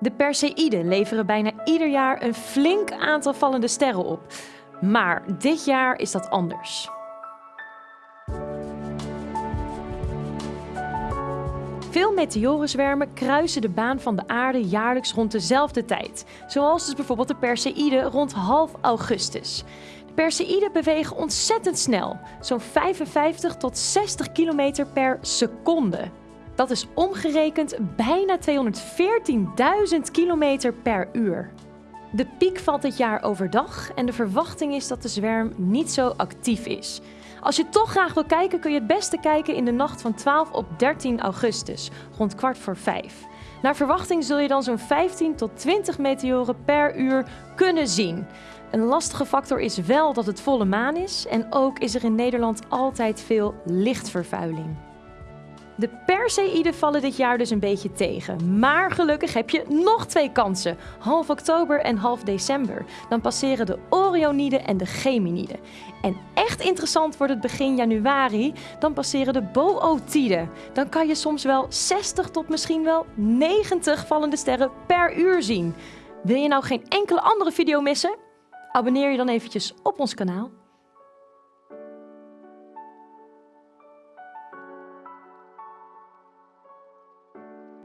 De Perseïden leveren bijna ieder jaar een flink aantal vallende sterren op. Maar dit jaar is dat anders. Veel meteorenzwermen kruisen de baan van de aarde jaarlijks rond dezelfde tijd. Zoals dus bijvoorbeeld de Perseïden rond half augustus. De Perseïden bewegen ontzettend snel, zo'n 55 tot 60 kilometer per seconde. Dat is omgerekend bijna 214.000 kilometer per uur. De piek valt dit jaar overdag en de verwachting is dat de zwerm niet zo actief is. Als je toch graag wil kijken, kun je het beste kijken in de nacht van 12 op 13 augustus, rond kwart voor vijf. Naar verwachting zul je dan zo'n 15 tot 20 meteoren per uur kunnen zien. Een lastige factor is wel dat het volle maan is en ook is er in Nederland altijd veel lichtvervuiling. De Perseïden vallen dit jaar dus een beetje tegen. Maar gelukkig heb je nog twee kansen. Half oktober en half december. Dan passeren de Orioniden en de Geminiden. En echt interessant wordt het begin januari. Dan passeren de Bootiden. Dan kan je soms wel 60 tot misschien wel 90 vallende sterren per uur zien. Wil je nou geen enkele andere video missen? Abonneer je dan eventjes op ons kanaal.